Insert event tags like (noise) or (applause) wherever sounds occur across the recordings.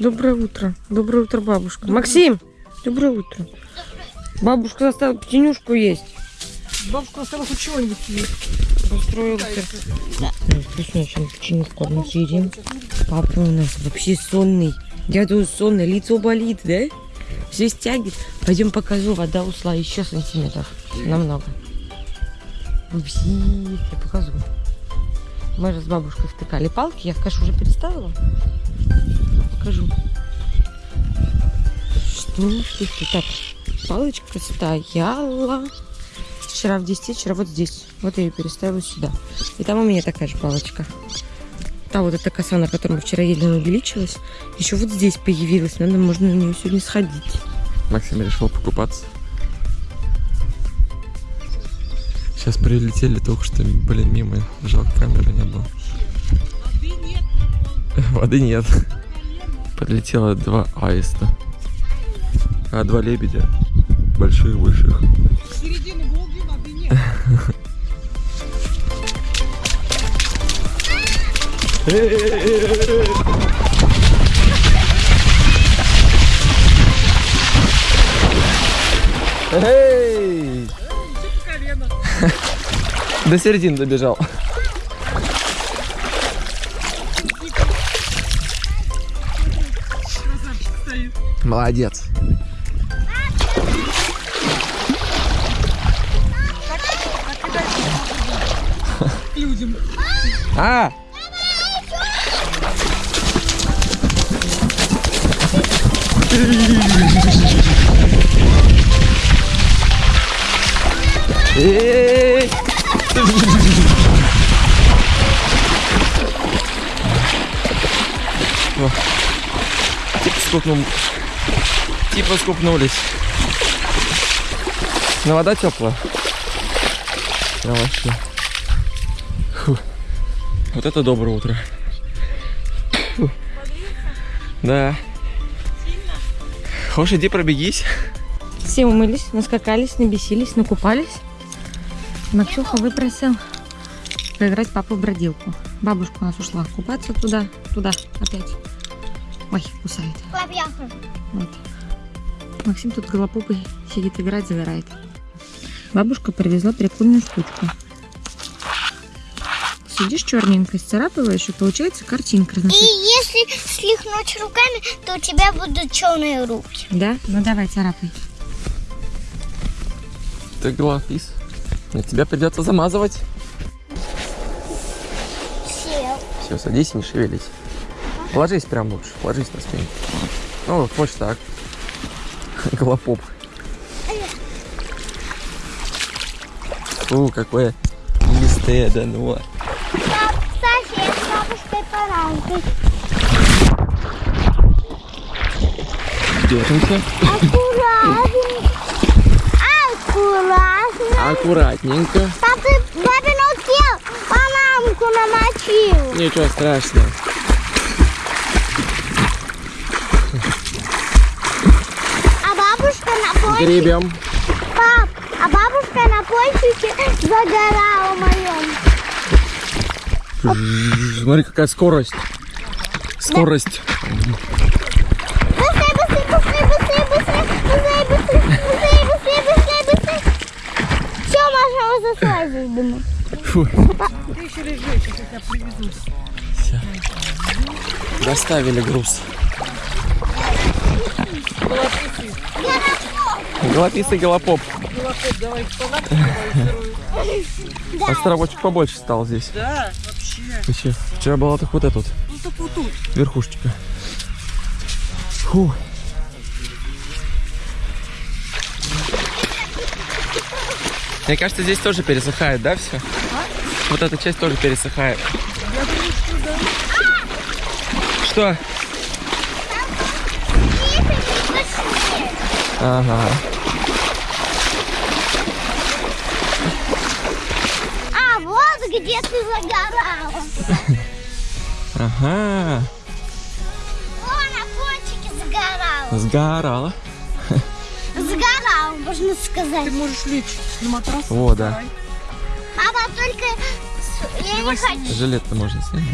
Доброе утро. Доброе утро, бабушка. Максим, доброе утро. Бабушка заставила птенюшку есть. Бабушка осталась хоть чего-нибудь есть. Устроился. Вкусно, чем печенюшку одну съедим. Папа у нас вообще сонный. Дядя сонный, лицо болит, да? Все стягивает. Пойдем покажу, вода ушла еще сантиметров. Намного. Вообще, я покажу. Мы же с бабушкой втыкали палки. Я в кашу уже переставила. Покажу. Что ты, ты так? Палочка стояла. Вчера в 10, вчера вот здесь. Вот я ее переставила сюда. И там у меня такая же палочка. Та вот эта коса, на которой мы вчера ели, она увеличилась. Еще вот здесь появилась. Надо, можно на нее сегодня сходить. Максим решил покупаться. Сейчас прилетели только что, блин, мимо. Жалко, камеры не было. Воды нет. Подлетело два аиста. А два лебедя. Больших, больших. Середины Волги воды нет. Эй! До середины добежал. Молодец. Людям. А! Эй! Стукнул Типа скупнул. Скупнулись. Но вода теплая. Прям вообще. Фу. Вот это доброе утро. Фу. Да. Хочешь, иди пробегись. Все умылись, наскакались, набесились, накупались. Максюха выпросил поиграть папу в бродилку. Бабушка у нас ушла купаться туда, туда опять. Ой, кусает. Вот. Максим тут голопопой сидит, играть, загорает. Бабушка привезла прикольную штучку. Сидишь черненько, сцарапываешь, и получается картинка. И если слихнуть руками, то у тебя будут черные руки. Да? Ну давай, царапай. Ты глафис. Нет, тебя придется замазывать. Сел. Все, садись и не шевелись. Ложись прям лучше, ложись на спину. Ну, хочешь так. (laughs) Голопоп. Фу, какое листое. Пап, кстати, я с бабушкой поранкой. Держимся. Аккуратненько. Аккуратно. Аккуратненько. Папа, папин утел, панамку намочил. Ничего страшного. Гребем. Пап, а бабушка на пончике загорала моем. Смотри, какая скорость. Скорость. Быстрее, быстрее, быстрее, быстрее, быстрее, быстрее, быстрее, быстрее, быстрее, быстрее, быстрее. Все, Маша, мы заслазили, думаю. Фу. Ты еще лежи, сейчас я тебя привезу. Всё. Доставили груз. Голописый голопоп. Голопоп, давай. Островочек побольше стал здесь. Да, вообще. Вообще, вчера была так вот эта вот Ну только вот тут. верхушечка. Фу. Мне кажется, здесь тоже пересыхает, да, все? Вот эта часть тоже пересыхает. Я думаю, что да. Что? Ага. А, вот где ты загорала. Ага. О, на пончике загорала. Сгорала. Загорала, можно сказать. Ты можешь лечь на матрас. О, да. Папа, только я не хочу. Жилет-то можно снять.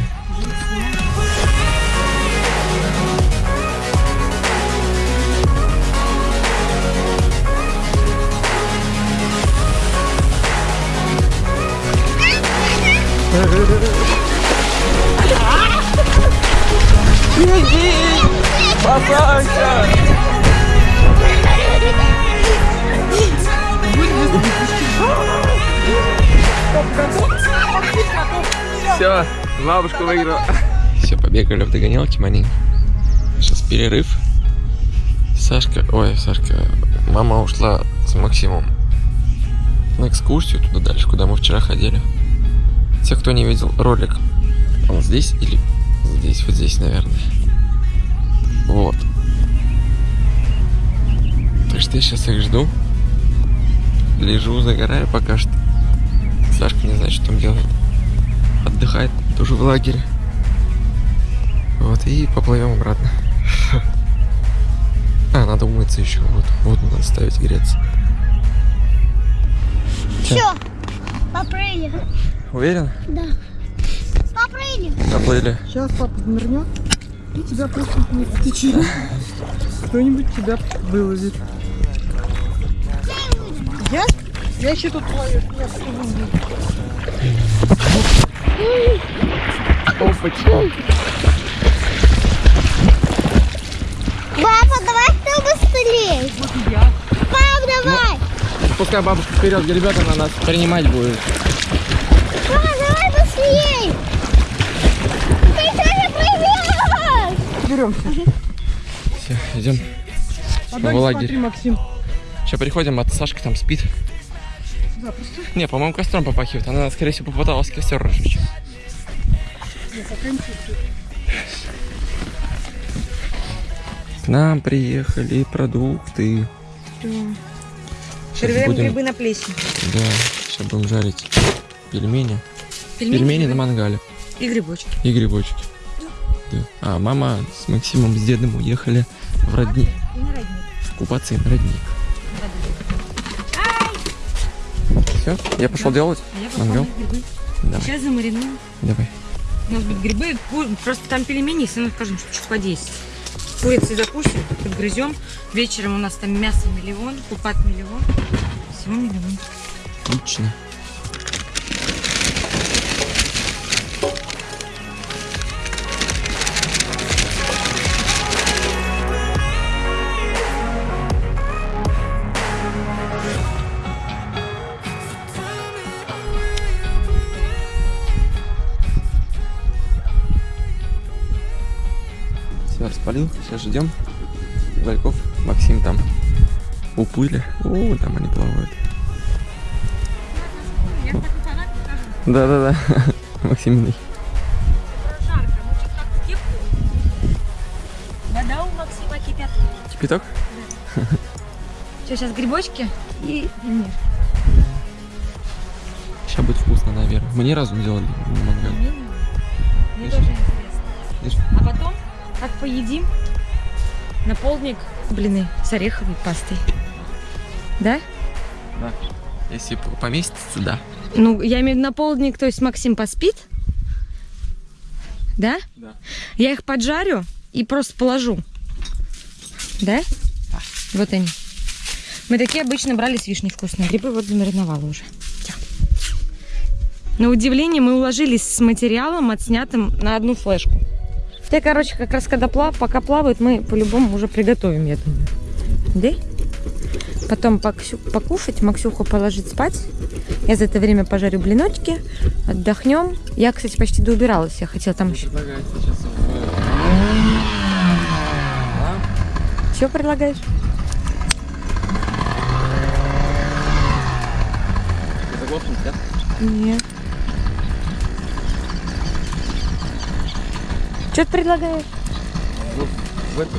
Спасайся! Все, бабушка выиграла. Все, побегали в догонялки маленько. Сейчас перерыв. Сашка, ой, Сашка, мама ушла с Максимом на экскурсию туда дальше, куда мы вчера ходили. Те, кто не видел ролик, он здесь или здесь, вот здесь, наверное. Вот. Так что я сейчас их жду. Лежу, загораю пока что. Сашка не знает, что там делает. Отдыхает тоже в лагере. Вот, и поплывем обратно. (laughs) А, надо умыться еще. Вот, вот надо ставить греться. Все, попрыгали. Уверен? Да. Попрыгали. Доплыли. Сейчас папа замернет и тебя просто в течение. Кто-нибудь тебя выловит. Я? Я еще тут плаваю. Опачка. Папа, давай ты быстрее. Вот я. Пап, давай. Пускай бабушка вперед, ребята на нас принимать будет. Папа, давай быстрее. Ты тоже прыгаешь. Беремся. Все, идем. А В лагерь. смотри, Максим. Сейчас приходим, а Сашка там спит. Запросто. Не, по-моему, костром попахивает. Она, скорее всего, попыталась костер разжечь. К нам приехали продукты. Сейчас Проверяем будем, грибы на плесень. да, сейчас будем жарить пельмени. Пельмени на мангале и грибочки. и грибочки. Да. А мама с Максимом с дедом уехали в родник. Купаться и на родник. Все, я пошел делать. А я Мангал? Давай, Сейчас замаринуем. давай. У нас будут грибы, просто там пельмени, если мы скажем, что чуть по 10. Курицей закусим, подгрызем. Вечером у нас там мясо миллион, купат миллион. Всего миллион. Отлично. Распалил. Сейчас ждем. Вальков, Максим там уплыли. О, там они плавают. Да-да-да. (laughs) Кепку. Вода у Максима кипят. Кипяток? Все, сейчас грибочки и пельмешки. Сейчас будет вкусно, наверное. Мы ни разу не делали мангал. Поедим, на полдник блины с ореховой пастой. Да? Да. Если поместится, да. Ну, я имею в виду на полдник, то есть Максим поспит. Да? Да. Я их поджарю и просто положу. Да? Да. Вот они. Мы такие обычно брали с вишней вкусные. Грибы вот замариновала уже. На удивление мы уложились с материалом, отснятым на одну флешку. Те, короче, как раз когда плав, пока плавают, мы по-любому уже приготовим, я думаю. Да? Потом поксю- покушать, Максюху положить спать. Я за это время пожарю блиночки, отдохнем. Я, кстати, почти доубиралась. Я хотела там еще... Сейчас Что предлагаешь? Нет. Что ты предлагаешь? Вот в эту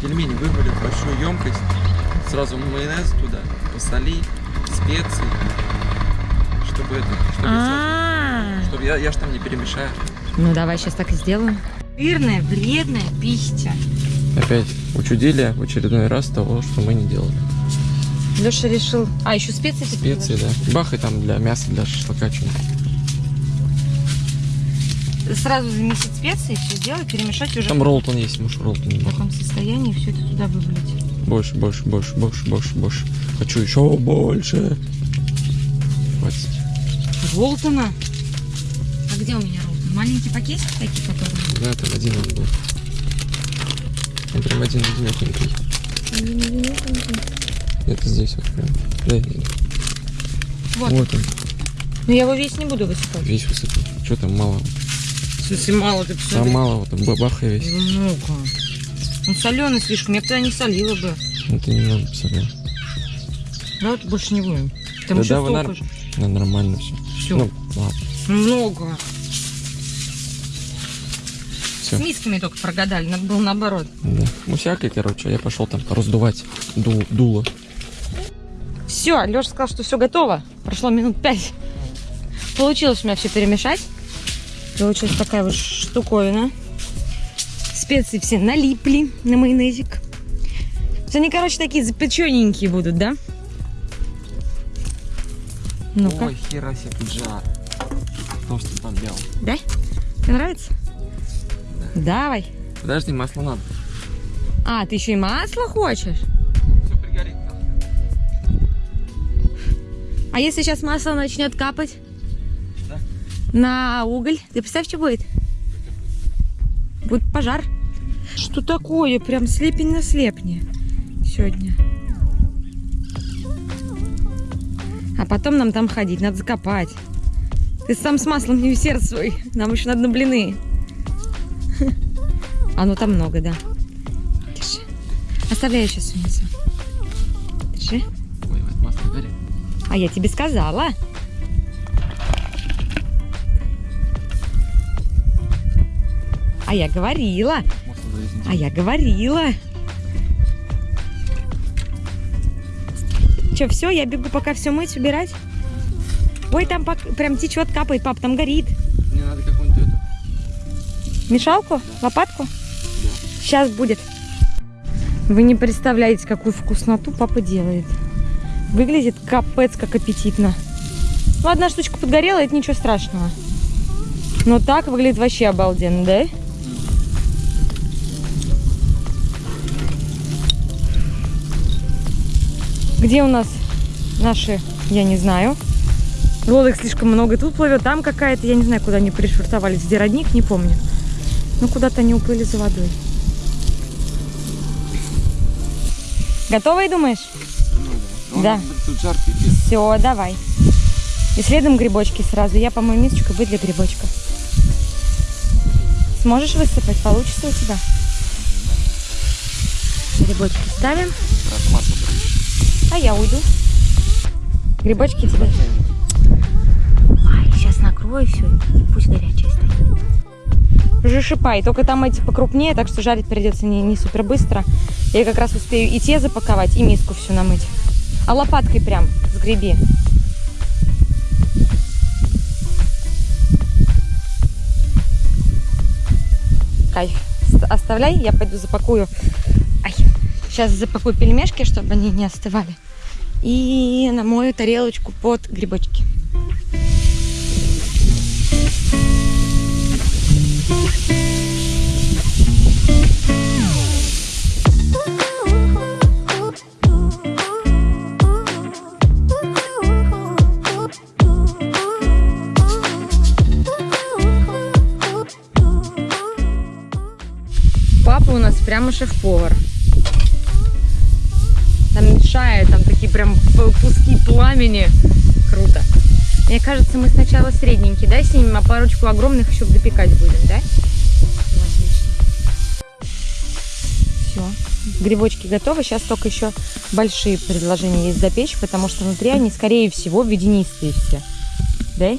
пельмени вывали в большую емкость. Сразу майонез туда, посоли, специи. Чтобы это, чтобы, А, сразу- чтобы я, я ж там не перемешаю. ну давай сейчас так и сделаем. Жирная, вредная пища. Опять учудили в очередной раз того, что мы не делали. Леша решил. А, еще специи Специи, да. Бах и там для мяса, для шашлыка что-нибудь. Сразу замесить специи, все сделать, перемешать уже Там роллтон есть, муж роллтон в бах. таком состоянии все это туда вывалить. Больше, больше, больше, больше, больше, больше. Хочу еще больше. Хватит. Волтона. Где у меня роллы? Маленький пакетик такие, которые? Да, там один он был. Он прям один одинокенький. Это здесь вот прям. Да, Вот. вот он, Но я его весь не буду высыпать. весь высыпал. Что там мало? В смысле, мало ты Там посмотри. мало, вот там бабаха весь. Много. Он соленый слишком, я бы тогда не солила бы. Ну ты немного посмотрел. Давай больше не будем. Там Да еще да, столько нар- же. Ну, нормально все. Все. Ну, ладно. Много. Всё. С мисками только прогадали, надо было наоборот. Да. Ну, всякое, короче. Я пошел там раздувать ду- дуло. Все, Леша сказал, что все готово. Прошло минут пять. Получилось у меня все перемешать. Получилась такая вот штуковина. Специи все налипли на майонезик. Все они, короче, такие запечененькие будут, да? Ну-ка. Ой, хера себе жар. Толстый подбел. Да? Тебе нравится? Давай. Подожди, масло надо. А, ты еще и масло хочешь? Все пригорит. А если сейчас масло начнет капать? На уголь? Ты представь, что будет? Будет пожар. Что такое? Прям слепень на слепне сегодня. А потом нам там ходить, надо закопать. Ты сам с маслом не усердствуй. Нам еще надо на блины. (laughs) А ну там много, да. Держи. Оставляю сейчас унесу. Держи. Ой, вот масло горит. А я тебе сказала. А я говорила. А я говорила. Че, все, я бегу пока все мыть, убирать. Ой, там прям течет, капает, пап, там горит. Мне надо какую-нибудь эту. Мешалку? Лопатку? Сейчас будет. Вы не представляете, какую вкусноту папа делает. Выглядит капец как аппетитно. Ну, одна штучка подгорела, это ничего страшного. Но так выглядит вообще обалденно, да? Где у нас наши, я не знаю. Лодок слишком много. Тут плывет, там какая-то, я не знаю, куда они пришвартовались. Где родник, не помню. Ну, куда-то они уплыли за водой. Готовы, думаешь? Ну Да. Тут жар пипец. Все, давай. И следом грибочки сразу. Я помою мисочку, будет для грибочка. Сможешь высыпать? Получится у тебя? Грибочки ставим. А я уйду. Грибочки тебе. Ай, сейчас накрою все, пусть горячая стоит. Жишипай, только там эти покрупнее, так что жарить придется не, не супер быстро. Я как раз успею и те запаковать, и миску всю намыть. А лопаткой прям сгреби. Кайф. С- Оставляй, я пойду запакую. Сейчас запакую пельмешки, чтобы они не остывали. И намою тарелочку под грибочки. Папа у нас прямо шеф-повар. Там мешает, там такие прям куски пламени. Круто. Мне кажется, мы сначала средненький, да, снимем, а парочку огромных еще допекать будем, да? Ну, отлично. Все. Грибочки готовы. Сейчас только еще большие предложения есть запечь, потому что внутри они, скорее всего, водянистые все. Да?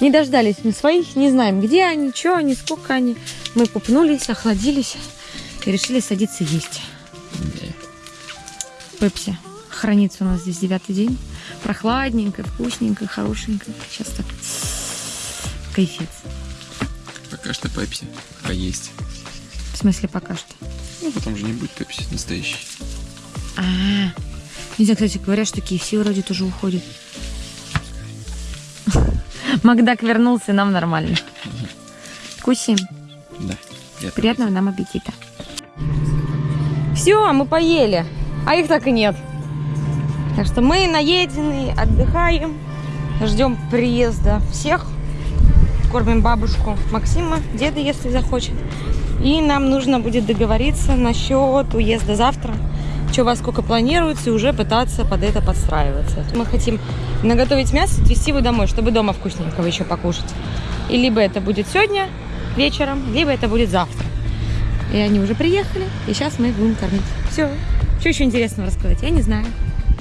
Не дождались мы своих, не знаем, где они, что они, сколько они. Мы купнулись, охладились и решили садиться есть. Пепси хранится у нас здесь девятый день. Прохладненько, вкусненько, хорошенько. Сейчас так кайфец. Пока что пепси. А есть. В смысле пока что. Ну, потом же не будет пепси настоящий. А, не знаю, кстати, говорят, что KFC вроде тоже уходит. (laughs) Макдак вернулся, нам нормально. Кусим. Да. Приятного нам аппетита. Все, мы поели, а их так и нет. Так что мы наеденные, отдыхаем. Ждем приезда всех. Кормим бабушку Максима, деда, если захочет. И нам нужно будет договориться насчет уезда завтра. Что вас сколько планируется, и уже пытаться под это подстраиваться. Мы хотим наготовить мясо, отвезти его домой, чтобы дома вкусненького еще покушать. И либо это будет сегодня вечером, либо это будет завтра. И они уже приехали, и сейчас мы их будем кормить. Все. Что еще интересного рассказать? Я не знаю.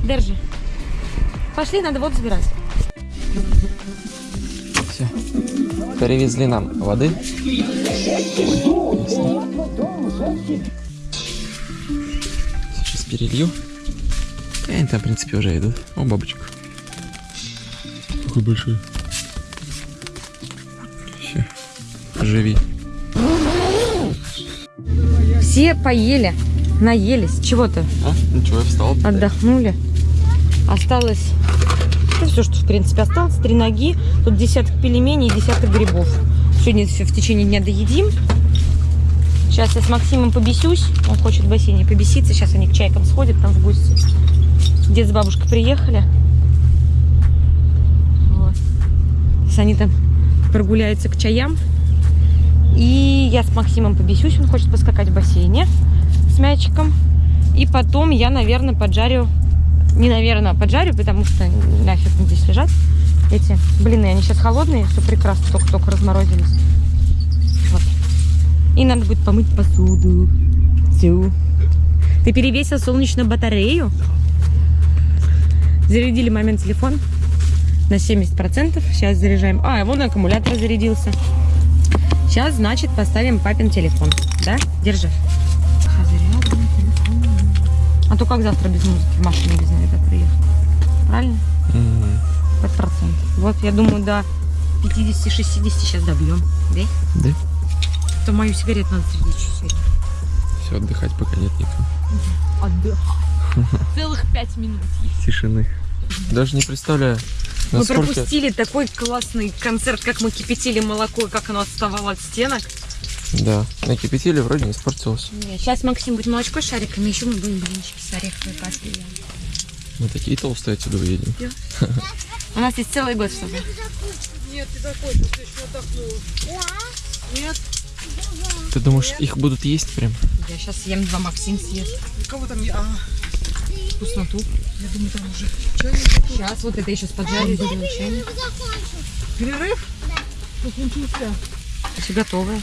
Держи. Пошли, надо воду забирать. Все. Перевезли нам воды. Сейчас перелью. И они там, в принципе, уже идут. О, бабочка. Какой большой. Все. Живи. Все поели, наелись. Чего-то А? Ничего, я встал. отдохнули. Осталось все, что в принципе осталось. Три ноги, тут десяток пельменей и десяток грибов. Сегодня все в течение дня доедим. Сейчас я с Максимом побесюсь. Он хочет в бассейне побеситься. Сейчас они к чайкам сходят там в гости. Дед с бабушкой приехали. Вот. Сейчас они там прогуляются к чаям. И я с Максимом побесюсь. Он хочет поскакать в бассейне с мячиком. И потом я, наверное, поджарю не, наверное, поджарю, потому что нафиг мне здесь лежать. Эти блины, они сейчас холодные, все прекрасно, только-только разморозились. Вот. И надо будет помыть посуду. Всю. Ты перевесил солнечную батарею? Зарядили момент телефон на 70%. Сейчас заряжаем. А, вон аккумулятор зарядился. Сейчас, значит, поставим папин телефон. Да? Держи. А то как завтра без музыки в машине без навигатора ехать? Правильно? Мгм. Под процент. Вот, я думаю, до 50-60 сейчас добьем. Да? Да. То мою сигарету надо среди чуть Все, отдыхать пока нет никого. Отдых. Целых пять минут есть. Тишины. Даже не представляю, Мы насколько... пропустили такой классный концерт, как мы кипятили молоко, как оно отставало от стенок. Да, накипятили, вроде не испортилось. Сейчас Максим будет молочко с шариками, еще мы будем блинчики с ореховой кашлей. Мы такие толстые отсюда уедем. У нас есть целый год, чтобы... Нет, ты ты еще отдохнула. Нет? Ты думаешь, их будут есть прям? Я сейчас съем два, Максим съест. Кого там? А, Вкусноту. я думаю, там уже чайник. Сейчас вот это еще с поджарю, сделаю чайник. Перерыв? Ну, ничего. Все готовое.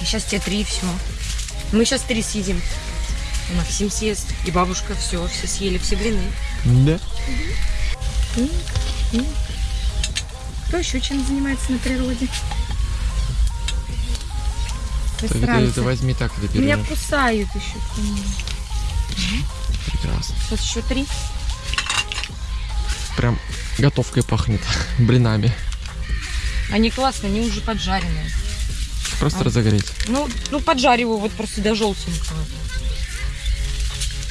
И сейчас те три, все. Мы сейчас три съедим. И Максим съест, и бабушка, все, все съели, все блины. Да. Кто еще чем занимается на природе? Так Засранцы. это возьми так, это Меня кусают еще. Прекрасно. Сейчас еще три. Прям готовкой пахнет. (laughs) Блинами. Они классные, они уже поджаренные. Просто А. разогреть. Ну, ну поджариваю вот просто до желтенького.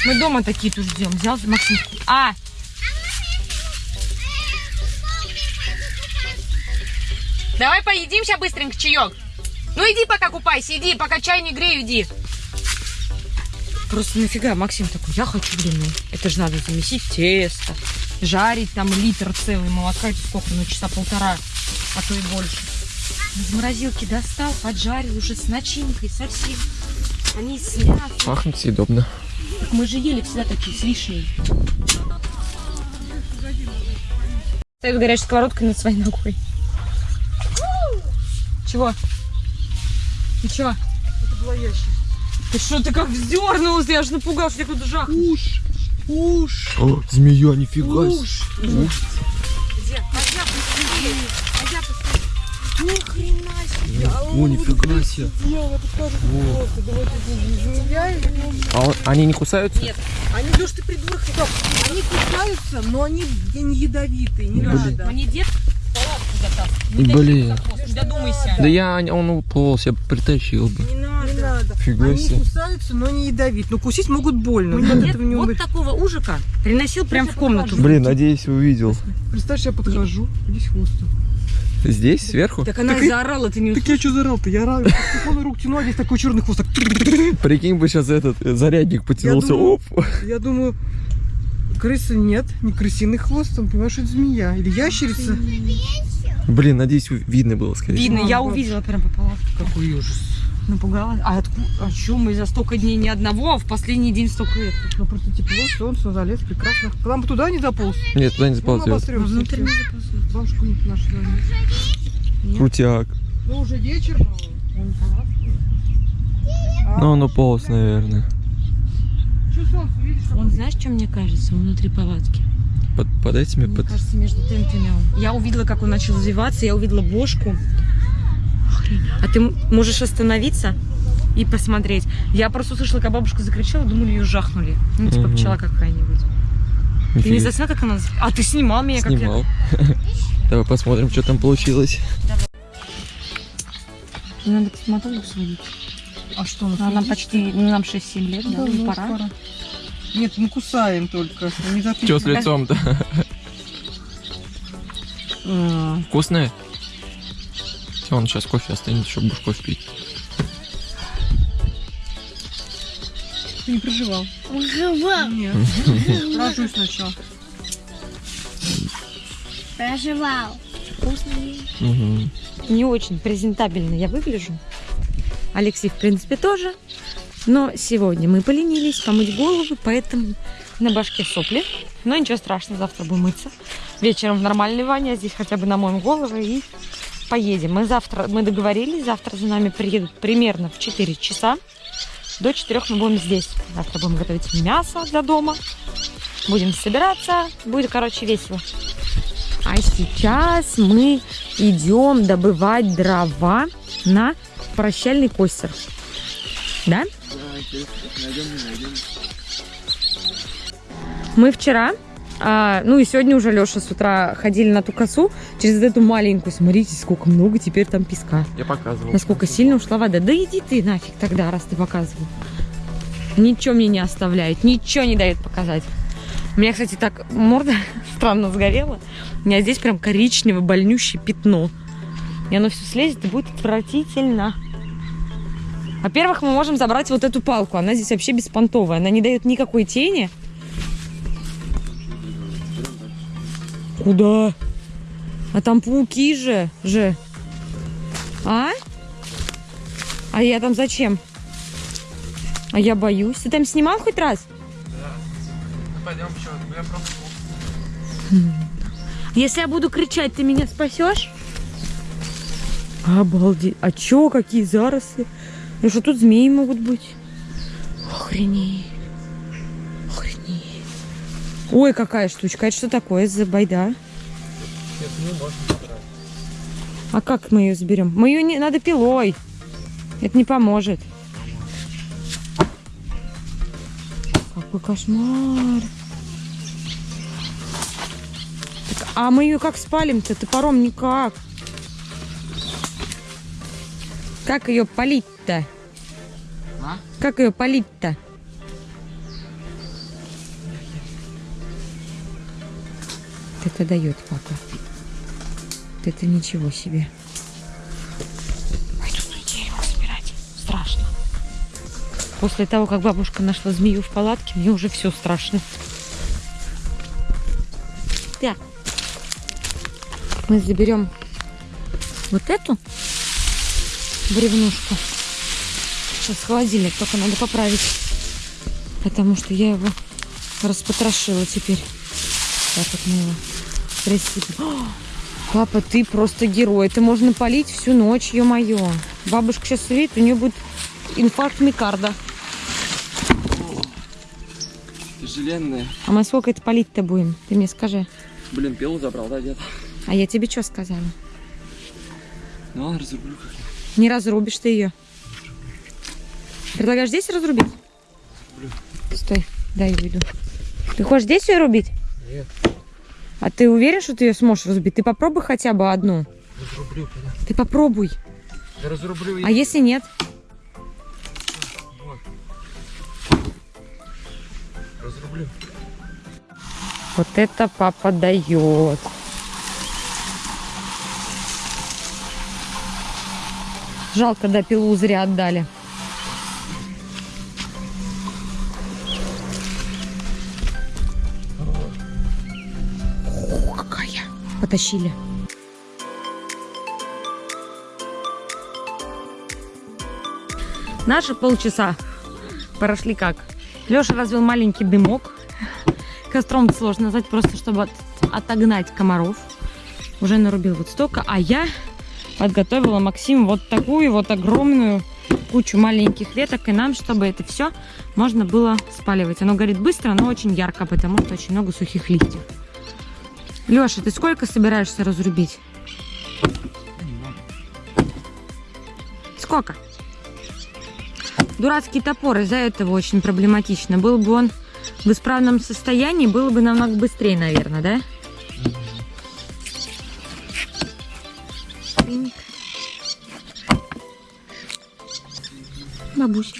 Мы дома такие тут ждем. Взял Максим. А! Давай поедим сейчас быстренько чаек. Ну иди пока купайся, иди, пока чай не грею, иди. Просто нафига Максим такой, я хочу блины. Это же надо замесить тесто, жарить там литр целый молока, это сколько, ну часа полтора, а то и больше. Из морозилки достал, поджарил уже с начинкой совсем. Они с мясом. Пахнет съедобно. Мы же ели всегда такие с вишней. Стоит горячей сковородкой над своей ногой. Чего? Ты чего? Это была ящик. Ты что, ты как вздернулся? Я аж напугался, я тут жах. Уж, уж, О, змея, нифига уж. Где? А я посмотри. А я посмотри. Ни хрена себе. О, нифига себе. А он- они не кусаются? Нет. Они, Леш, ты придурок, стоп. Они кусаются, но они не ядовитые, не Блин. надо. Мне дед. Блин. Додумайся. Да я, он уполз, я притащил бы. Не надо. Надо. Фига Они себе. кусаются, но не ядовит. Но кусить могут больно. Этого не вот такого ужика приносил прям в комнату. Блин, надеюсь, увидел. Представь, я подхожу, здесь хвостом. Здесь, сверху? Так она Так и заорала, ты не Так я что зарал-то? Я рад. Телефон рук тяну, а здесь такой черный хвост. так Прикинь бы сейчас этот э, зарядник потянулся. думаю- Оп. Я думаю, Крысы нет, не крысиный хвост, он, понимаешь, это змея. Или ящерица. Блин, надеюсь, видно было, скорее всего. Видно, я вот. увидела прям по палатке. Какой ужас. Напугалась. А откуда? А чё мы за столько дней ни одного, а в последний день столько это? Ну, просто тепло, солнце, залез, прекрасно. К нам бы туда не дополз. Нет, туда не Ну, заползет. обострёмся. Внутрь не заползет. Бабушку не нашла. Крутяк. Ну, уже вечер, но он. А, Ну, он уполз, наверное. Чё солнце, видишь? Он, знаешь, что мне кажется? Он внутри палатки. Под, под этими, Мне под... кажется, между тентами он. Я увидела, как он начал извиваться, я увидела бошку. Охрень. А ты можешь остановиться и посмотреть. Я просто услышала, как бабушка закричала, думали, ее жахнули. Ну, типа пчела какая-нибудь. Ты не заснял, как она... А, ты снимал меня, как я... Снимал. (laughs) Давай посмотрим, что там получилось. Надо к стоматологу сводить. А что, у нас Она есть? почти... Ну, нам 7 лет, да, Да, уже ну, пора. пора. Нет, мы кусаем только. Не Что с лицом-то? А, Вкусное? Всё, Он сейчас кофе останется, чтобы будешь кофе пить. Не проживал? Проживал. Нет. Рожусь сначала. Проживал. Мгм. Не очень презентабельно я выгляжу. Алексей, в принципе, тоже. Но сегодня мы поленились помыть голову, поэтому на башке сопли. Но ничего страшного, завтра будем мыться. Вечером в нормальной ванне, а здесь хотя бы намоем голову и поедем. Мы завтра, мы договорились, завтра за нами приедут примерно в 4 часа. До 4 мы будем здесь. Завтра будем готовить мясо для дома. Будем собираться. Будет, короче, весело. А сейчас мы идем добывать дрова на прощальный костер. Да? Мы вчера, а, ну и сегодня уже Леша с утра ходили на ту косу через эту маленькую. Смотрите, сколько много теперь там песка. Я показывал. Насколько сильно ушла вода. Да иди ты нафиг тогда, раз ты показывал. Ничего мне не оставляют, ничего не дают показать. У меня, кстати, так морда (laughs) странно сгорела. У меня здесь прям коричневое больнющее пятно. И оно все слезет и будет отвратительно. Во-первых, мы можем забрать вот эту палку. Она здесь вообще беспонтовая. Она не дает никакой тени. Куда? А там пауки же. же. А? А я там зачем? А я боюсь. Ты там снимал хоть раз? Пойдем, что, я просто... Если я буду кричать, ты меня спасешь? Обалдеть. А чё, какие заросли? Ну что, тут змеи могут быть? Охренеть. Ой, какая штучка. Это что такое за байда? А как мы ее заберем? Мы ее не надо пилой. Это не поможет. Какой кошмар. Так, а мы ее как спалим-то? Топором никак. Как ее полить-то? А? Как ее полить-то? Это дает папа. Это ничего себе. Пойду на дерево собирать. Страшно. После того, как бабушка нашла змею в палатке, мне уже все страшно. Так. Мы заберем вот эту бревнушку. Сейчас холодильник только надо поправить. Потому что я его распотрошила теперь. Так вот мы его присыпем. О, Папа, ты просто герой. Это можно полить всю ночь, ё-моё. Бабушка сейчас увидит, у нее будет инфаркт микарда. Тяжеленная. А мы сколько это полить-то будем? Ты мне скажи. Блин, пилу забрал, да, дед? А я тебе что сказала? Ну ладно, разрублю как Не разрубишь ты ее. Предлагаешь здесь разрубить? Стой, дай я веду. Ты хочешь здесь ее рубить? Нет. А ты уверен, что ты ее сможешь разрубить? Ты попробуй хотя бы одну. Разрублю, Ты попробуй. Я разрублю А если нет? Разрублю. Вот это папа дает. Жалко, да, пилу зря отдали. Тащили. Наши полчаса прошли как? Леша развел маленький дымок. Костром сложно назвать, просто чтобы от- отогнать комаров. Уже нарубил вот столько. А я подготовила Максиму вот такую вот огромную кучу маленьких веток. И нам, чтобы это все можно было спаливать. Оно горит быстро, но очень ярко, потому что очень много сухих листьев. Леша, ты сколько собираешься разрубить? Сколько? Дурацкий топор, из-за этого очень проблематично. Был бы он в исправном состоянии, было бы намного быстрее, наверное, да? Пинк. Бабуся.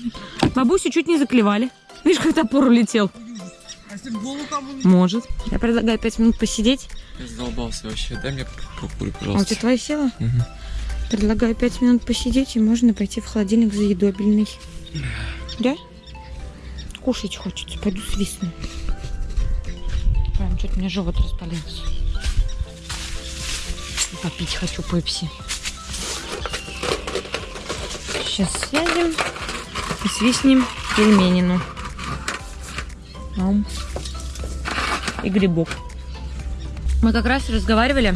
Бабусю чуть не заклевали. Видишь, как топор улетел? Может. Я предлагаю пять минут посидеть. Я задолбался вообще. Дай мне покурю, А у пожалуйста. тебя твоя села? Мгм. Предлагаю пять минут посидеть, и можно пойти в холодильник за едобельный. Да? Кушать хочется. Пойду свистну. Прям что-то мне живот распалился. И попить хочу пепси. Сейчас сядем и свистнем пельменину. Ам. И грибок. Мы как раз разговаривали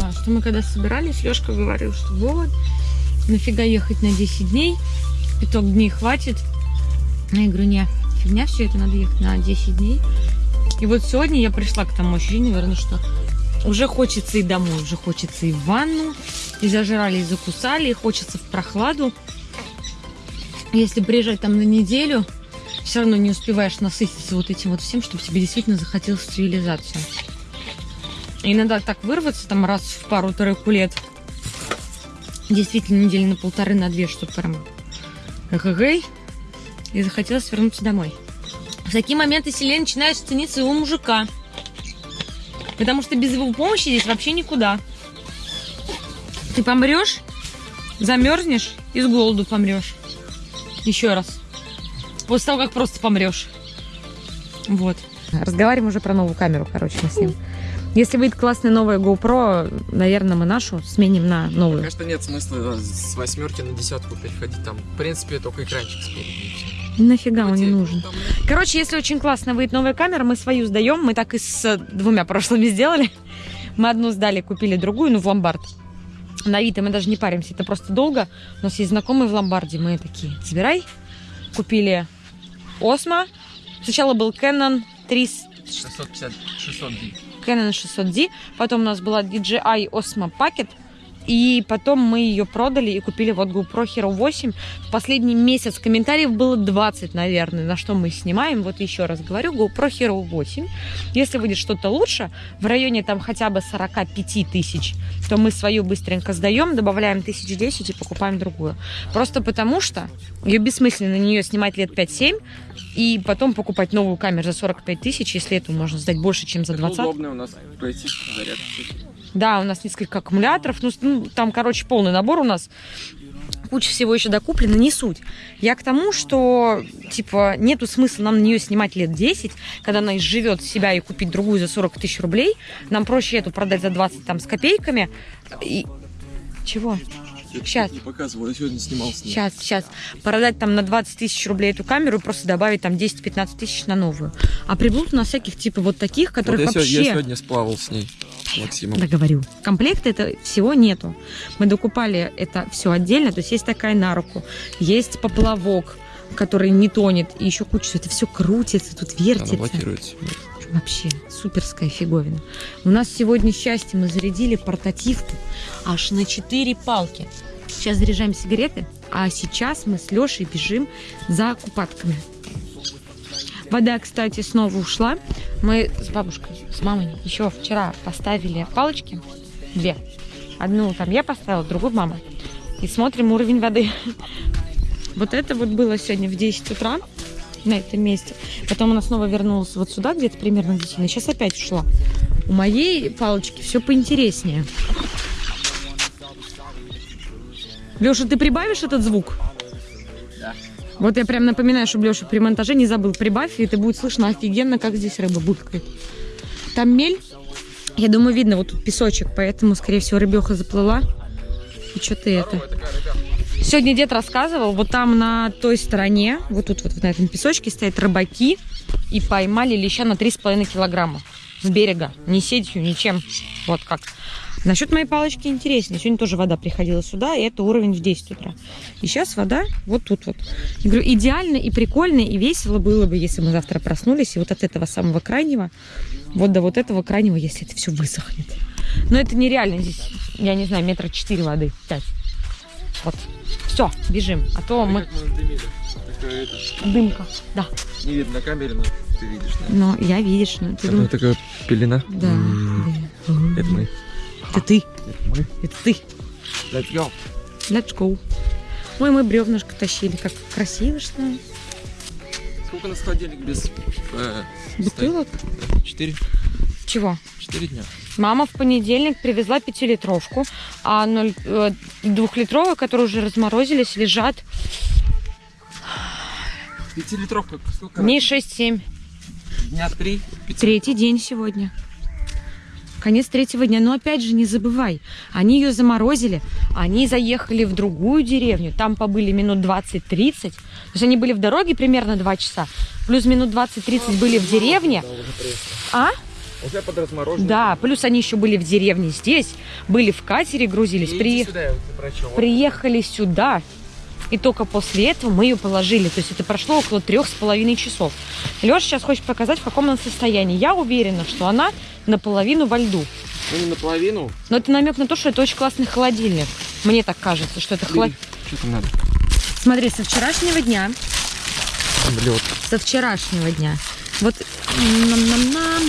А, что мы когда собирались, Лешка говорил, что вот, нафига ехать на 10 дней, пяток дней хватит. Я говорю, не, фигня все это, надо ехать на 10 дней. И вот сегодня я пришла к тому ощущению, наверное, что уже хочется и домой, уже хочется и в ванну, и зажрали, и закусали, и хочется в прохладу. Если приезжать там на неделю, все равно не успеваешь насытиться вот этим вот всем, чтобы тебе действительно захотелось цивилизацию. И Иногда так вырваться там раз в пару-тройку лет. Действительно, недели на полторы, на две, чтобы прям эгэгэй. И захотелось вернуться домой. В такие моменты сильнее начинаешь ценить своего мужика. Потому что без его помощи здесь вообще никуда. Ты помрешь, замерзнешь и с голоду помрешь. Еще раз. После того, как просто помрешь. Вот. Разговариваем уже про новую камеру, короче, мы с ним. Если выйдет классная новая GoPro, наверное, мы нашу сменим на новую. Конечно, нет смысла с восьмерки на десятку переходить. Там, в принципе, только экранчик спереди. Нафига он не нужен? там, Короче, если очень классно выйдет новая камера, мы свою сдаем. Мы так и с двумя прошлыми сделали. Мы одну сдали, купили другую, ну, в ломбард. На Авито мы даже не паримся, это просто долго. У нас есть знакомые в ломбарде, мы такие, забирай. Купили Осмо. Сначала был Canon 300, 650, 600 D. Canon 600D. Потом у нас была DJI Osmo Pocket. И потом мы ее продали и купили вот GoPro Hero 8. В последний месяц комментариев было 20, наверное, на что мы снимаем. Вот еще раз говорю, GoPro Hero 8. Если будет что-то лучше, в районе там хотя бы 45 тысяч, то мы свою быстренько сдаем, добавляем тысяч 10 и покупаем другую. Просто потому что ее бессмысленно на нее снимать лет 5-7 и потом покупать новую камеру за 45 тысяч, если эту можно сдать больше, чем за 20. удобно у нас пройти зарядку. Да, у нас несколько аккумуляторов. Ну, ну, там, короче, полный набор у нас. Куча всего еще докуплено, не суть. Я к тому, что, типа, нету смысла нам на нее снимать лет 10, когда она изживет себя и купить другую за 40 тысяч рублей. Нам проще эту продать за 20 там с копейками. И... Чего? Щас. Не показывал, я сегодня снимал с ней. Сейчас, сейчас. Продать там на 20 тысяч рублей эту камеру и просто добавить там 10-15 тысяч на новую. А приблуд у нас всяких типа вот таких, Вот которых я, вообще... сегодня, я сегодня сплавал с ней, Максимом. Да говорю. Комплекта это всего нету. Мы докупали это все отдельно. То есть есть такая на руку, есть поплавок, который не тонет, и еще куча. Это все крутится, тут Она вертится. блокируется. Вообще суперская фиговина. У нас сегодня счастье. Мы зарядили портативку аж на 4 палки. Сейчас заряжаем сигареты, а сейчас мы с Лешей бежим за купатками. Вода, кстати, снова ушла. Мы с бабушкой, с мамой еще вчера поставили палочки. Две. Одну там я поставила, другую мама. И смотрим уровень воды. (laughs) Вот это вот было сегодня в 10 утра на этом месте. Потом она снова вернулась вот сюда, где-то примерно к 10. И сейчас опять ушла. У моей палочки все поинтереснее. Леша, ты прибавишь этот звук? Да. Вот я прям напоминаю, чтобы Леша при монтаже не забыл. Прибавь, и это будет слышно офигенно, как здесь рыба булькает. Там мель. Я думаю, видно, вот тут песочек, поэтому, скорее всего, рыбеха заплыла. И что-то это. Сегодня дед рассказывал, вот там на той стороне, вот тут вот на этом песочке стоят рыбаки и поймали леща на 3,5 килограмма с берега. Ни сетью, ничем. Вот как. Насчет моей палочки интереснее. Сегодня тоже вода приходила сюда, и это уровень в 10 утра. И сейчас вода вот тут вот. Я говорю, идеально и прикольно, и весело было бы, если мы завтра проснулись, и вот от этого самого крайнего, вот до вот этого крайнего, если это все высохнет. Но это нереально здесь, я не знаю, метра 4 воды, 5. Вот. Все, бежим. А то мы... Такая это, Дымка. Да. не видно на камере, но ты видишь, да? Но я видишь, ну ты думаешь... такая пелена. Да. М. Это мы. Это ты. Это мы. Это ты. Let's go. Let's go. Ой, мы бревнышко тащили. Как красиво, что ли. Сколько у нас холодильник без... э, Бутылок? Четыре. Чего? Четыре дня. Мама в понедельник привезла пятилитровку, а э, двухлитровые, которые уже разморозились, лежат Пятилитровка. Сколько? дней 6-7. Дня три. Третий день сегодня. Конец третьего дня. Но опять же, не забывай, они ее заморозили, они заехали в другую деревню, там побыли минут 20-30. То есть они были в дороге примерно 2 часа, плюс минут 20-30 были в деревне. А? Уже под размороженным. Да, плюс они еще были в деревне здесь, были в катере, грузились, при- сюда, вот приехали сюда. И только после этого мы ее положили. То есть это прошло около трех с половиной часов. Леша сейчас хочет показать, в каком она состоянии. Я уверена, что она наполовину во льду. Ну, не наполовину. Но это намек на то, что это очень классный холодильник. Мне так кажется, что это холод... Что там надо? Смотри, со вчерашнего дня, Лед. со вчерашнего дня, вот нам-нам-нам, нам-нам-нам.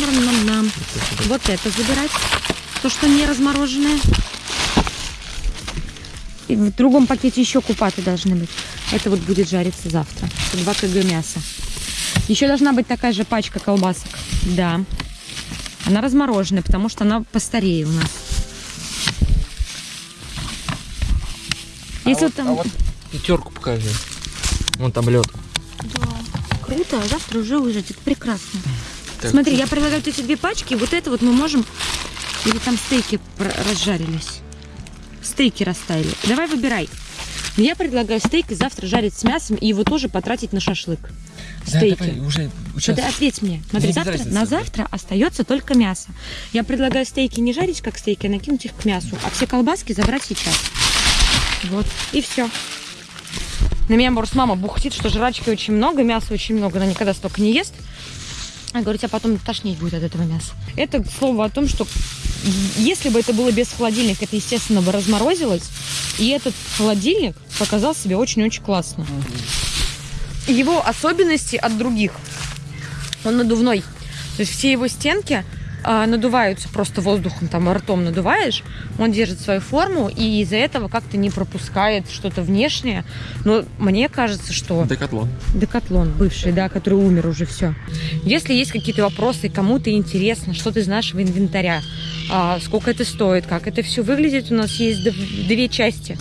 Вот это забирать, то, что не размороженное. И в другом пакете еще купаты должны быть. Это вот будет жариться завтра. 2 кг мяса. Еще должна быть такая же пачка колбасок. Да. Она размороженная, потому что она постарее у нас. Если вот там... А вот пятерку покажи. Вон там лед. Круто, а завтра уже. Это прекрасно. Так. Смотри, я предлагаю вот эти две пачки. Вот это вот мы можем... Или там стейки разжарились. Стейки растаяли. Давай выбирай. Я предлагаю стейк завтра жарить с мясом и его тоже потратить на шашлык. Стейки. Да, давай, уже сейчас. ты ответь мне. Смотри, завтра, на завтра остается только мясо. Я предлагаю стейки не жарить как стейки, а накинуть их к мясу, а все колбаски забрать сейчас. Вот. И все. На меня, может, мама бухтит, что жрачки очень много, мяса очень много, она никогда столько не ест. Я говорю, тебя потом тошнить будет от этого мяса. Это слово о том, что если бы это было без холодильника, это, естественно, бы разморозилось. И этот холодильник показал себя очень-очень классно. Его особенности от других. Он надувной. То есть все его стенки а, надуваются просто воздухом, там ртом надуваешь, он держит свою форму и из-за этого как-то не пропускает что-то внешнее. Но мне кажется, что... Декатлон. Декатлон бывший, да, который умер уже все. Если есть какие-то вопросы, кому-то интересно, что ты из нашего инвентаря, а, сколько это стоит, как это все выглядит, у нас есть дв- две части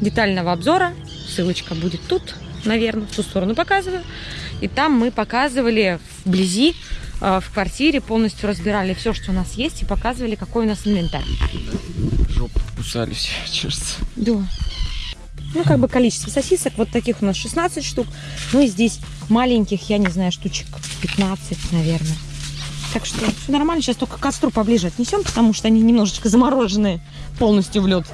детального обзора. Ссылочка будет тут, наверное, в ту сторону показываю. И там мы показывали вблизи, а, в квартире, полностью разбирали все, что у нас есть, и показывали, какой у нас инвентарь. Жопу кусались, чешется. (laughs) Да. Ну, как бы количество сосисок, вот таких у нас 16 штук. Ну и здесь маленьких, я не знаю, штучек 15, наверное. Так что все нормально. Сейчас только к костру поближе отнесем, потому что они немножечко замороженные полностью в лед.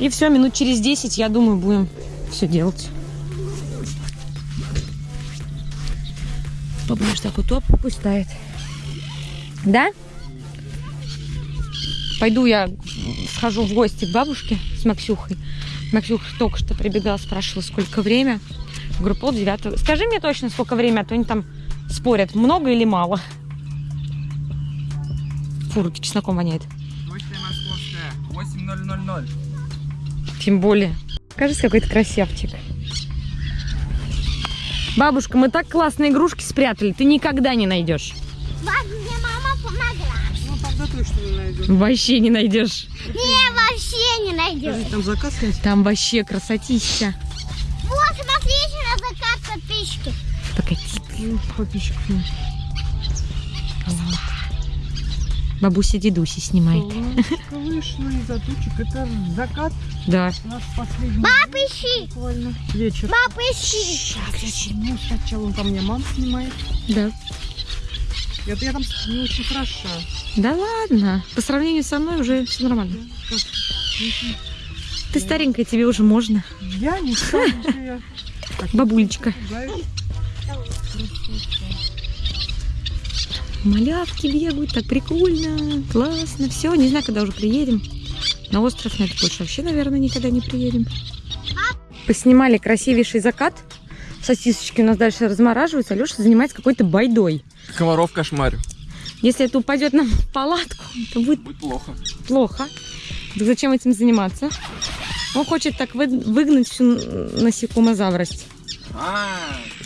И все, минут через 10, я думаю, будем все делать. Побольше такой топ, пусть тает. Да? Пойду я схожу в гости к бабушке с Максюхой. Максюха только что прибегала, спрашивала, сколько время. Говорю, пол девятого. Скажи мне точно, сколько время, а то они там спорят, много или мало. Фу, руки чесноком воняет. Точная московская. 8000. Тем более. Кажется, какой-то красавчик. Бабушка, мы так классные игрушки спрятали, ты никогда не найдешь. Мне мама помогла. Ну, тогда точно не найдем. Вообще не найдешь. Не, вообще не найдешь. Там заказ есть? Там вообще красотища. Вот, смотрите на закат подписчики. Погоди. Ну, подписчиков нет. Бабуся дедуси снимает. Солнышко вышло из-за тучек. Это закат Да. наш последний Папа, ищи! вечер. Папа, ищи! Ну, сначала он там мне мам снимает. Да. Это я там не очень хороша. Да ладно. По сравнению со мной уже все нормально. Как? Ты старенькая, тебе уже можно. Я не старенькая. Бабулечка. Пугаюсь. Малявки бегают, так прикольно, классно. Все, не знаю, когда уже приедем. На остров на это больше вообще, наверное, никогда не приедем. Поснимали красивейший закат. Сосисочки у нас дальше размораживаются. Леша занимается какой-то байдой. Комаров кошмарю. Если это упадет нам в палатку, то будет Будет плохо. плохо. Так зачем этим заниматься? Он хочет так вы- выгнать всю насекомозаврость. А,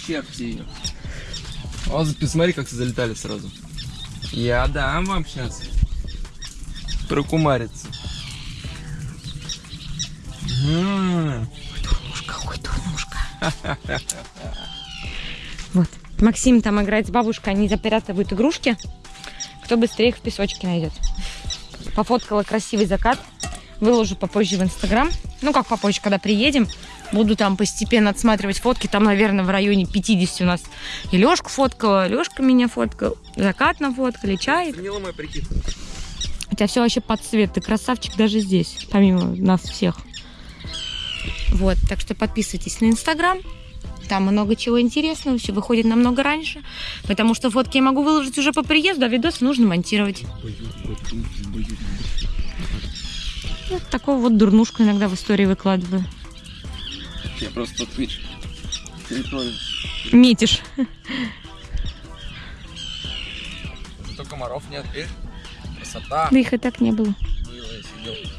черти ее. Вот, посмотри, как залетали сразу. Я дам вам сейчас. Прокумариться. М, Дурнушка, ой, дурнушка. (laughs) Вот. Максим там играет с бабушкой, они запрятывают игрушки. Кто быстрее их в песочке найдет. Пофоткала красивый закат. Выложу попозже в Инстаграм. Ну, как попозже, когда приедем. Буду там постепенно отсматривать фотки. Там, наверное, в районе 50 у нас. И Лешку фоткала, Лешка меня фоткал. Закат нафоткали, чай. Мой прикид? У тебя все вообще под цвет. Ты красавчик даже здесь, помимо нас всех. Вот, так что подписывайтесь на Инстаграм. Там много чего интересного, все выходит намного раньше. Потому что фотки я могу выложить уже по приезду, а видосы нужно монтировать. Вот такую вот дурнушку иногда в истории выкладываю. Я просто тут, видишь, территорию. Метишь. Зато комаров нет, видишь? Красота. Да их и так не было. Было, я сидел.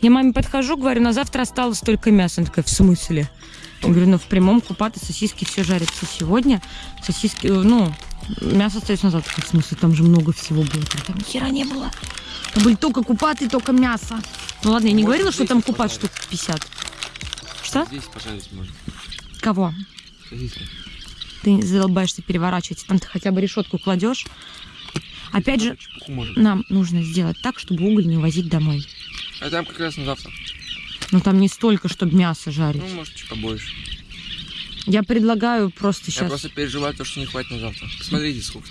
Я маме подхожу, говорю, на завтра осталось только мясо. Она такая, в смысле? Я говорю, ну в прямом купаты сосиски все жарится сегодня. Сосиски, э, ну, мясо остается на завтра. В смысле, там же много всего было. Там ни хера не было. Там были только купаты, только мясо. Ну ладно, я не Может, говорила, что там купат штук 50. Что? Здесь пожарить можно. Кого? Сосиски. Ты задолбаешься переворачивать. Там ты хотя бы решетку кладешь. Опять же, нам нужно сделать так, чтобы уголь не возить домой. А там как раз на завтра. Но там не столько, чтобы мясо жарить. Ну, может, чуть побольше. Я предлагаю просто Я сейчас... просто переживаю то, что не хватит на завтра. Посмотрите, сколько.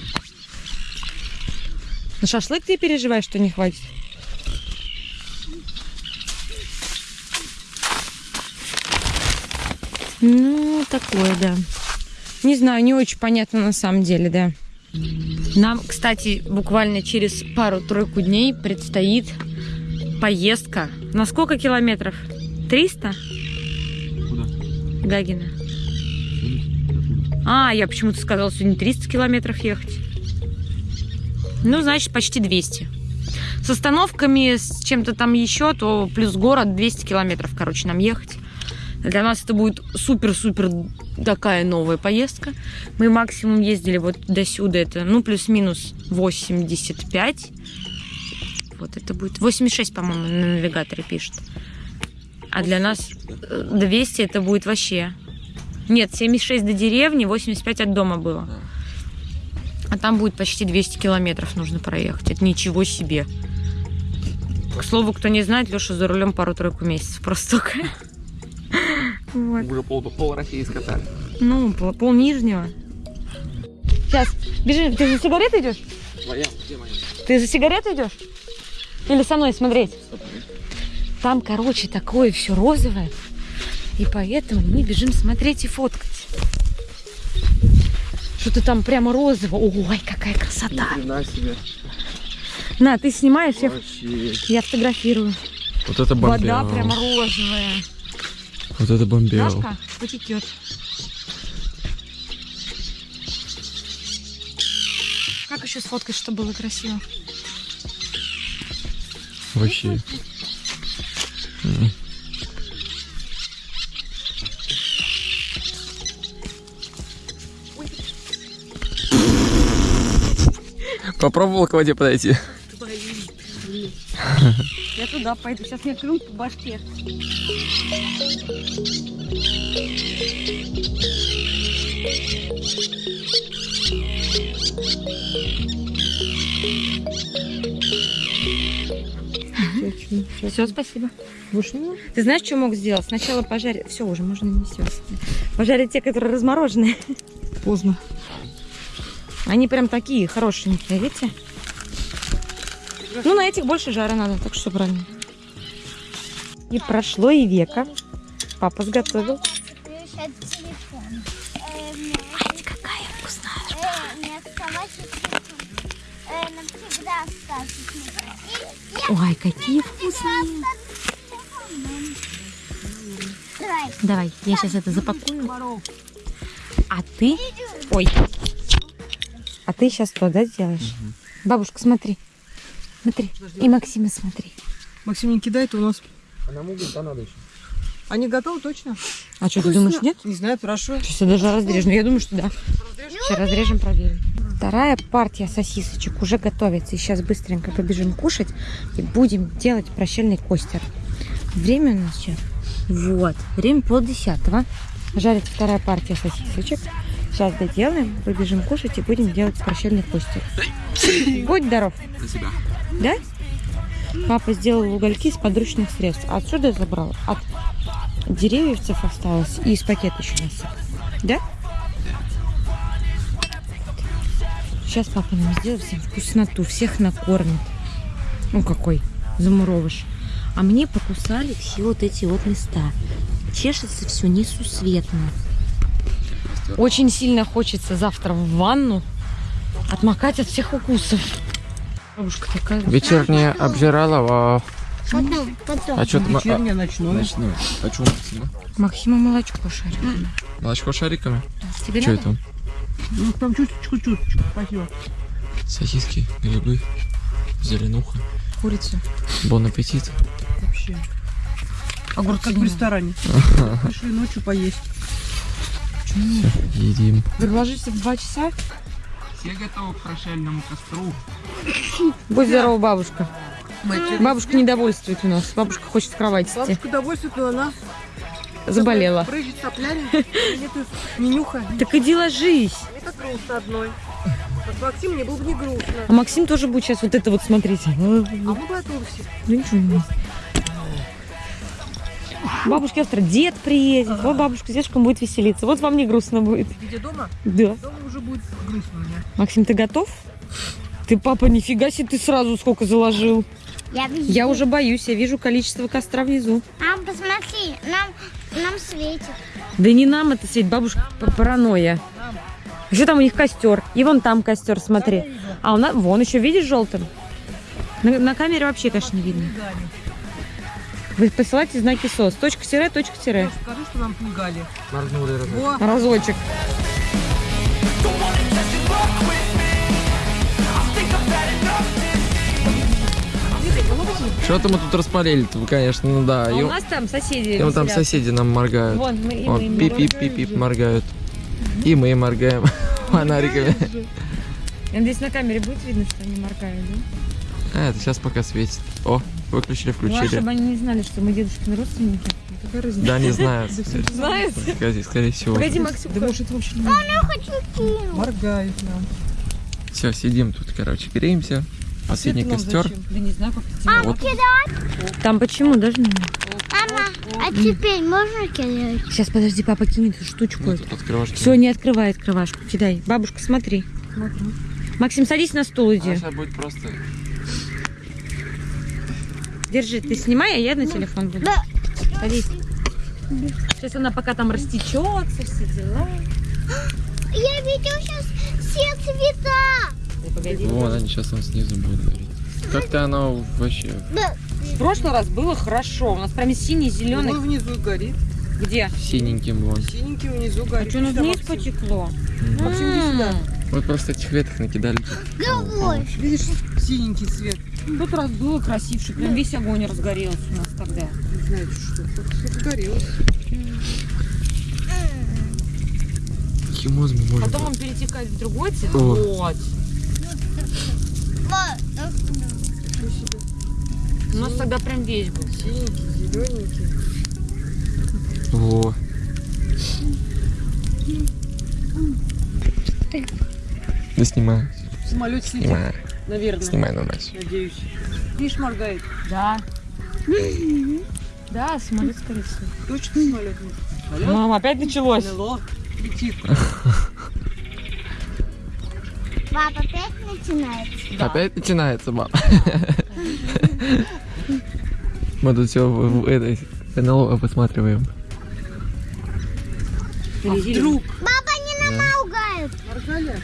На шашлык ты переживаешь, что не хватит? Ну, такое, да. Не знаю, не очень понятно на самом деле, да. Нам, кстати, буквально через пару-тройку дней предстоит поездка. На сколько километров? 300? Куда? Гагина. А, я почему-то сказала, сегодня 300 километров ехать. Ну, значит, почти 200. С остановками, с чем-то там еще, то плюс город 200 километров, короче, нам ехать. Для нас это будет супер-супер такая новая поездка. Мы максимум ездили вот до сюда, это, ну, плюс-минус 85. Вот это будет 86, по-моему, на навигаторе пишет. А для нас э, 200 это будет вообще... Нет, 76 до деревни, 85 от дома было. А там будет почти 200 километров нужно проехать. Это ничего себе. К слову, кто не знает, Леша за рулем пару-тройку месяцев просто. (laughs) Вот. Уже пол, пол России скатали. Ну, пол, пол нижнего. Сейчас, бежи. Ты за сигаретой идешь? Твоя, где моя? Ты за сигаретой идешь? Или со мной смотреть? Там, короче, такое все розовое. И поэтому мы бежим смотреть и фоткать. Что-то там прямо розовое. Ой, какая красота. Хрена себе. На, ты снимаешь, я, Вообще. я фотографирую. Вот это Вода прямо розовая. Вот это бомбел. Дашка потекет. Как еще сфоткать, чтобы было красиво? Вообще. М. Попробовал к воде подойти? Я туда пойду. Сейчас мне клюнут по башке. Все, спасибо. Вышла? Ты знаешь, что мог сделать? Сначала пожарить... Все, уже можно не все. Пожарить те, которые размороженные. Поздно. Они прям такие хорошенькие, видите? Ну, на этих больше жара надо, так что правильно. И прошло и века. Папа сготовил. Ать, какая вкусная. Э. И Ой, какие вкусные. Давай, я сейчас это запакую. А ты... Ой. А ты сейчас что, да, сделаешь? Бабушка, смотри. Смотри. И Максима смотри. Максим не кидает, у нас... А нам уголь надо еще. Они готовы точно? А что, ты думаешь, нет? Не знаю, спрашиваю. Сейчас я даже разрежу. Ну, я думаю, что да. Сейчас разрежем, проверим. Вторая партия сосисочек уже готовится. И сейчас быстренько побежим кушать и будем делать прощальный костер. Время у нас сейчас. Вот. Время полдесятого. Жарится вторая партия сосисочек. Сейчас доделаем, побежим кушать и будем делать прощальный костер. Будь здоров. Спасибо. Да? Папа сделал угольки из подручных средств. Отсюда забрал. От деревьевцев осталось. И из пакета еще насыпал. Да? Сейчас папа нам сделает всем вкусноту. Всех накормит. Ну какой замуровыш. А мне покусали все вот эти вот места. Чешется все несусветно. Очень сильно хочется завтра в ванну отмокать от всех укусов. Бабушка такая. Вечерняя обжиралова. Потом, потом. А что ты... Вечернее, ночное. Ночную. А что Максима? Максима молочко шарит. Молочко шариками? Тебе Что это? Ну, там чуть-чуть, чуть-чуть. Спасибо. Сосиски, грибы, зеленуха. Курицу. Бон аппетит. Вообще. Огурцы. Как в ресторане. (laughs) Пришли ночью поесть. Едим. Вы ложитесь в два часа? Все готовы к прощальному костру. Будь здорова, бабушка. Бабушка недовольствует у нас. Бабушка хочет в кровать сидеть. Бабушка удовольствие, но она Заболела. прыжет соплями. нюха. Так иди ложись. Мне так грустно одной. Вот Максим мне было бы не грустно. А Максим тоже будет сейчас вот это вот смотреть. А мы готовы все. Ну ничего не Бабушке завтра дед приедет. Вот бабушка с дедушком будет веселиться. Вот вам не грустно будет. Где дома? Да. Дома уже будет грустно у меня. Максим, ты готов? Ты, папа, нифига себе, ты сразу сколько заложил. Я вижу. Я уже боюсь, я вижу количество костра внизу. Мам, посмотри, нам, нам светит. Да не нам это светит, бабушка п- паранойя. Еще там у них костер. И вон там костер, смотри. А у нас, вон еще, видишь, желтым? На, на камере вообще, конечно, не видно. Вы посылайте знаки СОС. Точка тире, точка тире. Скажи, что нам пугали. Моргнули Во, Разочек. Что-то мы тут распалили-то, конечно, ну да. А И, у нас там соседи и вон там соседи нам моргают. Вон, мы, и Вон, мы им пип-пип-пип-пип моргают. И мы моргаем фонариками. Надеюсь, на камере будет видно, что они моргают, да? А, это сейчас пока светит. О, выключили, Ну, а включили. чтобы они не знали, что мы дедушкины родственники. Какая разница? Да, не знаю. Знают? (laughs) Скорее, скорее всего. Погоди, Максим. да может вообще не хочу кинуть. моргает нам. Все, сидим тут, короче, греемся. Последний Свет нам костер. зачем? Да не знаю, как Мам, Вот. кидай. Там почему должны? Мама, а теперь можно кидать? Сейчас, подожди, папа кинет эту штучку. Ну. Все, не открывай открывашку. Кидай. Бабушка, смотри. Максим, садись на стул, иди. Сейчас будет просто... Держи, ты снимай, а я на телефон буду. Да. Садись. Сейчас она пока там растечется, все дела. Я видел сейчас все цвета. Погоди. Вон, они сейчас там снизу будут гореть. Как-то оно вообще... Да. В прошлый раз было хорошо. У нас прям синий, зеленый. Ой, внизу горит. Где? Синеньким вон. Синенький внизу А горит. что, ну вниз потекло? Максим, иди сюда. Вот просто этих веток накидали. Давай. Видишь, синенький цвет. Тут раз было красивше, прям весь огонь разгорелся у нас тогда. Не знаете что. Как загорелось. Химоз мы можем... Потом он перетекает в другой цвет. О. Вот. У нас тогда прям весь был. Синенький, зелененький. Во. Да снимаю. Самолет сидит. Снимаю. Наверное. Снимай на нас. Надеюсь. Видишь, моргает. Да. Да, самолет скорее всего. Точно самолет. Самолет. Мам, опять началось. НЛО. Летит. Папа, опять начинается. Опять начинается, мам. (laughs) Мы тут все в, в этой НЛО посматриваем. А вдруг? Папа, не намаугают. Моргали?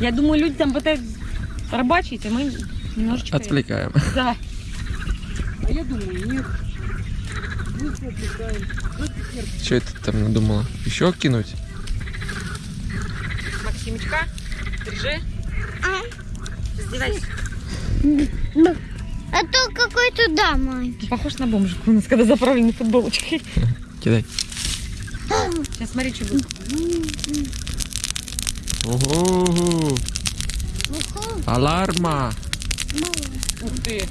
Я думаю, люди там пытаются рыбачить, а мы немножечко... Отвлекаем. Да. (laughs) А я думаю, нет. Мы все отвлекаем. Что это там надумала? Еще кинуть? Максимочка, держи. А? Раздевайся. А то какой-то да, мой. Похож на бомжика у нас, когда заправлены футболочкой. Кидай. Сейчас смотри, что будет. Ого! Аларма! Ух ты.